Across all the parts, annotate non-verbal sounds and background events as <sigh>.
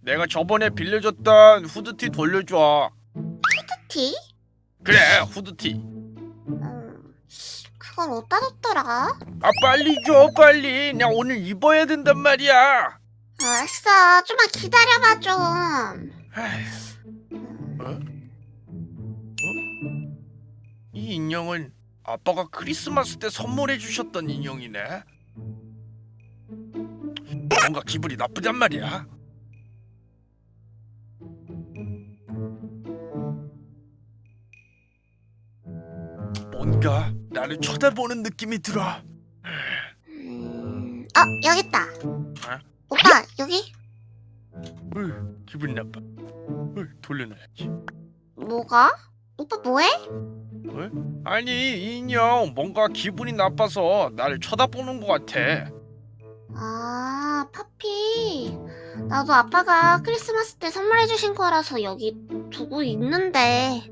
내가 저번에 빌려줬던 후드티 돌려줘. 티? 그래, 후드티. 음, 그걸 어디다 뒀더라? 아 빨리 줘, 빨리. 나 오늘 입어야 된단 말이야. 알았어, 좀만 기다려봐 좀. 어? 어? 이 인형은 아빠가 크리스마스 때 선물해 주셨던 인형이네. 뭔가 기분이 나쁘단 말이야. 뭔가 나를 쳐다보는 느낌이 들어. 음, 어, 여기 있다. 오빠, 여기? 으, 기분 나빠. 으, 돌려놔야지. 뭐가? 오빠 뭐해? 아니 이 인형 뭔가 기분이 나빠서 나를 쳐다보는 것 같아. 아, 파피. 나도 아빠가 크리스마스 때 선물해주신 거라서 여기 두고 있는데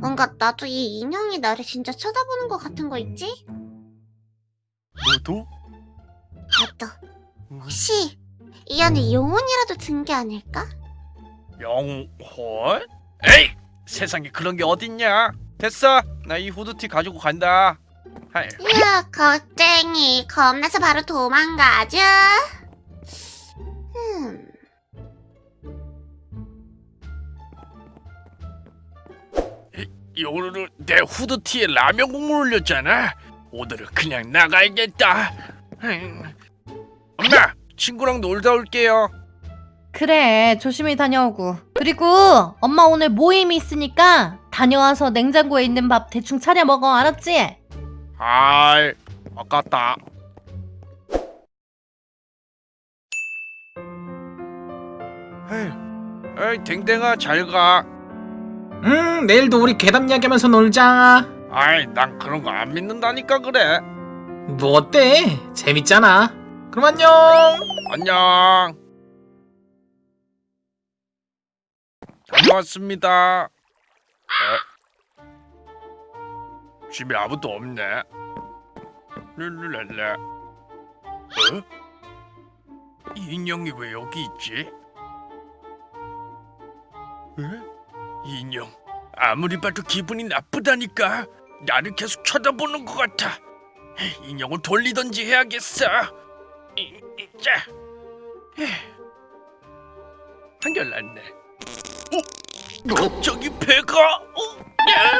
뭔가 나도 이 인형이 나를 진짜 쳐다보는 것 같은 거 있지? 너도? 맞다. 혹시 이 안에 영혼이라도 든 게 아닐까? 영혼? 에이! 세상에 그런 게 어딨냐? 됐어. 나 이 후드티 가지고 간다. 하이. 이야, 겁쟁이. 겁나서 바로 도망가죠. 오늘은 내 후드티에 라면 국물 올렸잖아. 오늘은 그냥 나가야겠다. 음. 엄마, 친구랑 놀다 올게요. 그래 조심히 다녀오고 그리고 엄마 오늘 모임이 있으니까 다녀와서 냉장고에 있는 밥 대충 차려 먹어 알았지? 아이, 아깝다. 에이, 에이, 댕댕아 잘 가. 음 내일도 우리 괴담 이야기하면서 놀자 아이, 난 그런 거 안 믿는다니까 그래. 뭐 어때? 재밌잖아 그럼 안녕 안녕. 다녀왔습니다. 에? 집에 아무도 없네. 룰루랄라. 어? 이 인형이 왜 여기 있지? 에? 이 인형 아무리 봐도 기분이 나쁘다니까. 나를 계속 쳐다보는 것 같아. 인형을 돌리던지 해야겠어. 이, 이, 자. 한결났네. 어? 갑자기 배가? 어? 야!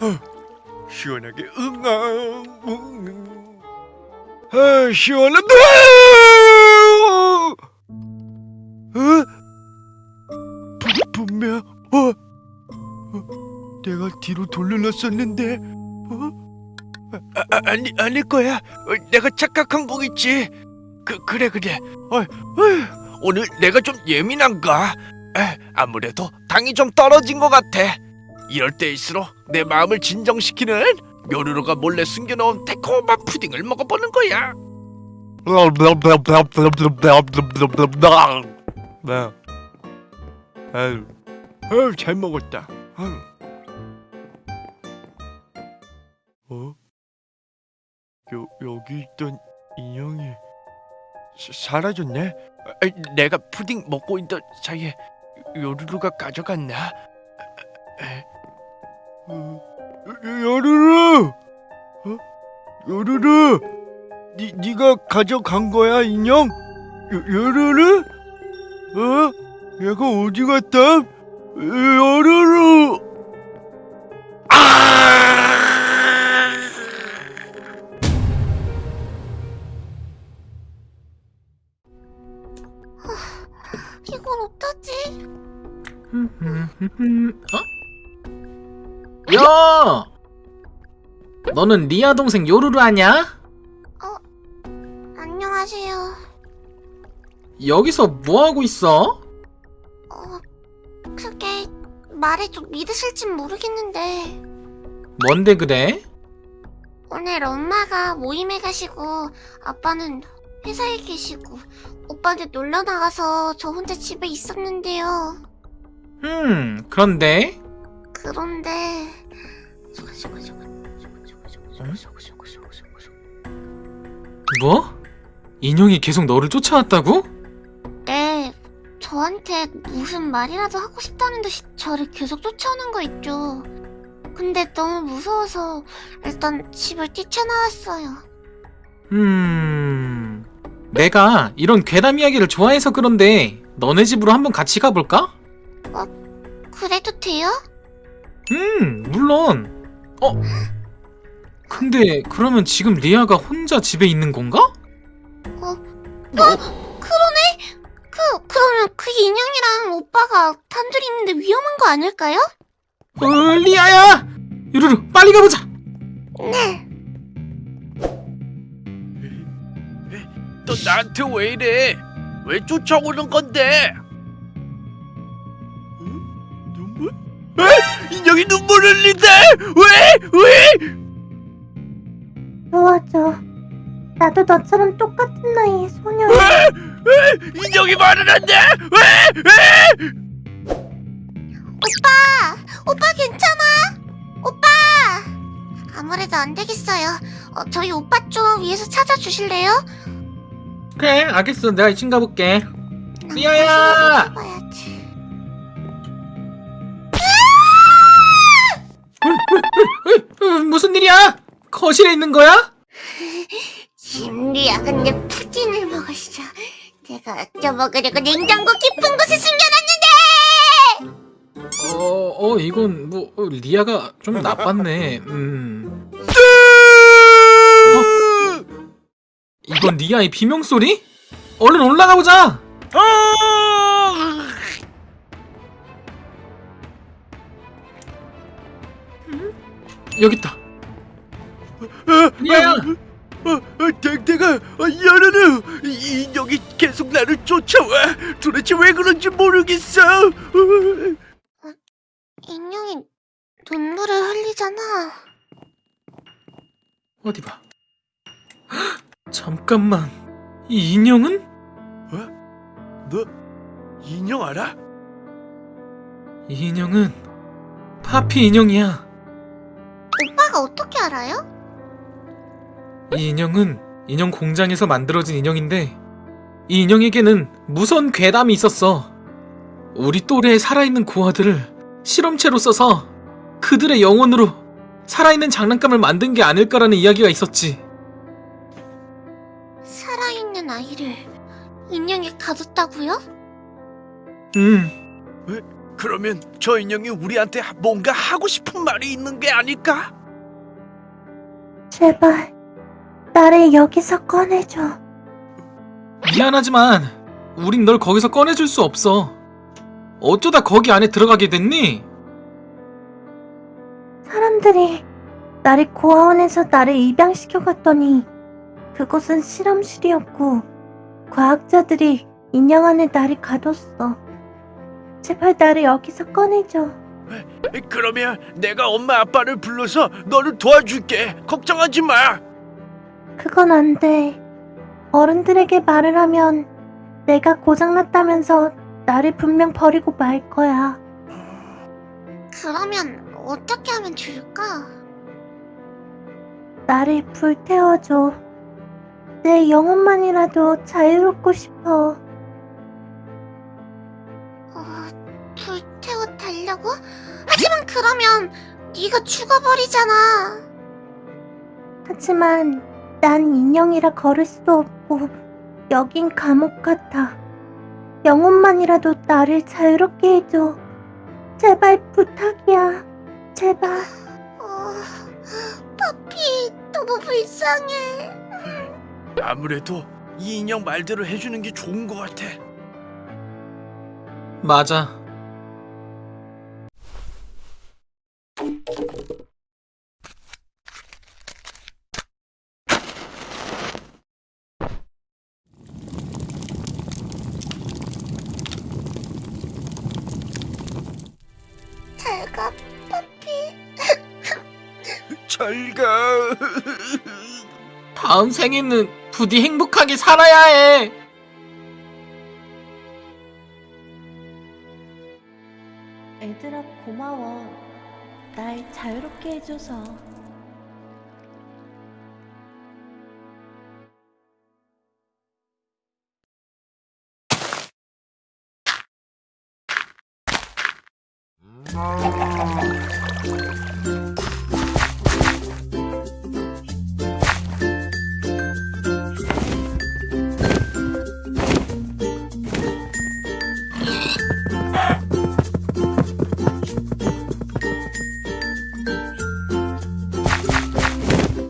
어, 어, 시원하게 응아 응. 아 시원하다 어? 분- 분명 어? 어? 내가 뒤로 돌려놨었는데 어? 아, 아, 아니 아닐 거야. 어, 내가 착각한 거겠지. 그 그래 그래. 어, 어, 오늘 내가 좀 예민한가? 에, 아무래도 당이 좀 떨어진 것 같아. 이럴 때일수록 내 마음을 진정시키는 묘루루가 몰래 숨겨놓은 달콤한 푸딩을 먹어보는 거야. 네. 아유, 아유 잘 먹었다. 아유. 어? 요 여기 있던 인형이 사, 사라졌네. 아, 내가 푸딩 먹고 있던 사이에 요루루가 가져갔나? 에? 어, 요루루, 어? 요루루, 니 니가 가져간 거야 인형? 요, 요루루? 어? 얘가 어디 갔다? 아! 이걸 어쩌지? 어? 야 너는 리아 동생 요루루 아냐? 안녕하세요. 여기서 뭐하고 있어? 어, 그게 말해 좀 믿으실진 모르겠는데 뭔데 그래? 오늘 엄마가 모임에 가시고 아빠는 회사에 계시고 오빠는 놀러 나가서 저 혼자 집에 있었는데요. 음 그런데 그런데 뭐? 인형이 계속 너를 쫓아왔다고? 네, 저한테 무슨 말이라도 하고 싶다는 듯이 저를 계속 쫓아오는 거 있죠. 근데 너무 무서워서 일단 집을 뛰쳐나왔어요. 음... 내가 이런 괴담 이야기를 좋아해서 그런데 너네 집으로 한번 같이 가볼까? 그래도 돼요? 음, 물론. 어? 근데 그러면 지금 리아가 혼자 집에 있는 건가? 어, 그러네? 그, 그러면 그 인형이랑 오빠가 단둘이 있는데 위험한 거 아닐까요? 어, 리아야! 유루루, 빨리 가보자! 네. 너 나한테 왜 이래? 왜 쫓아오는 건데? 응? 눈물? 에? 인형이 눈물 흘린대! 왜? 왜? 도와줘. 나도 너처럼 똑같은 나이의 소녀. 에? 인형이 말을 한대! 왜? 왜? 오빠! 오빠 괜찮아? 오빠! 아무래도 안 되겠어요. 어, 저희 오빠 좀 위에서 찾아주실래요? 그래, 알겠어. 내가 2층 가볼게. 난 미아야! 무슨 일이야? 거실에 있는 거야? 김리야 근데 푸딩을 먹었어. 내가 아껴 먹으려고 냉장고 깊은 곳에 숨겨놨는데! 어, 어, 이건 뭐 어, 리아가 좀 나빴네. 음. 이건 리아의 비명 소리? 얼른 올라가 보자. 아! 여기 있다. 어. 어, 어, 댕댕아, 어, 열어라. 이 인형이 계속 나를 쫓아와. 도대체 왜 그런지 모르겠어. 어, 인형이 눈물을 흘리잖아. 어디 봐. 헉, <gasps> 잠깐만. 이 인형은? 너 인형 알아? 이 인형은 파피 인형이야. 오빠가 어떻게 알아요? 이 인형은 인형 공장에서 만들어진 인형인데 이 인형에게는 무서운 괴담이 있었어. 우리 또래의 살아있는 고아들을 실험체로 써서 그들의 영혼으로 살아있는 장난감을 만든 게 아닐까라는 이야기가 있었지. 살아있는 아이를 인형에 가뒀다고요? 음, 그러면 저 인형이 우리한테 뭔가 하고 싶은 말이 있는 게 아닐까? 제발 나를 여기서 꺼내줘. 미안하지만 우린 널 거기서 꺼내줄 수 없어. 어쩌다 거기 안에 들어가게 됐니? 사람들이 나를 고아원에서 나를 입양시켜 갔더니 그곳은 실험실이었고 과학자들이 인형 안에 나를 가뒀어. 제발 나를 여기서 꺼내줘. 그러면 내가 엄마 아빠를 불러서 너를 도와줄게. 걱정하지 마. 그건 안 돼. 어른들에게 말을 하면 내가 고장났다면서 나를 분명 버리고 말 거야. 그러면 어떻게 하면 좋을까? 나를 불태워줘. 내 영혼만이라도 자유롭고 싶어. 어, 불 달라고? 하지만 그러면 네가 죽어버리잖아. 하지만 난 인형이라 걸을 수도 없고 여긴 감옥 같아. 영혼만이라도 나를 자유롭게 해줘. 제발 부탁이야. 제발. 어, 파피 너무 불쌍해. 아무래도 이 인형 말대로 해주는 게 좋은 것 같아. 맞아. 다음 생에는 부디 행복하게 살아야 해. 애들아 고마워. 날 자유롭게 해줘서.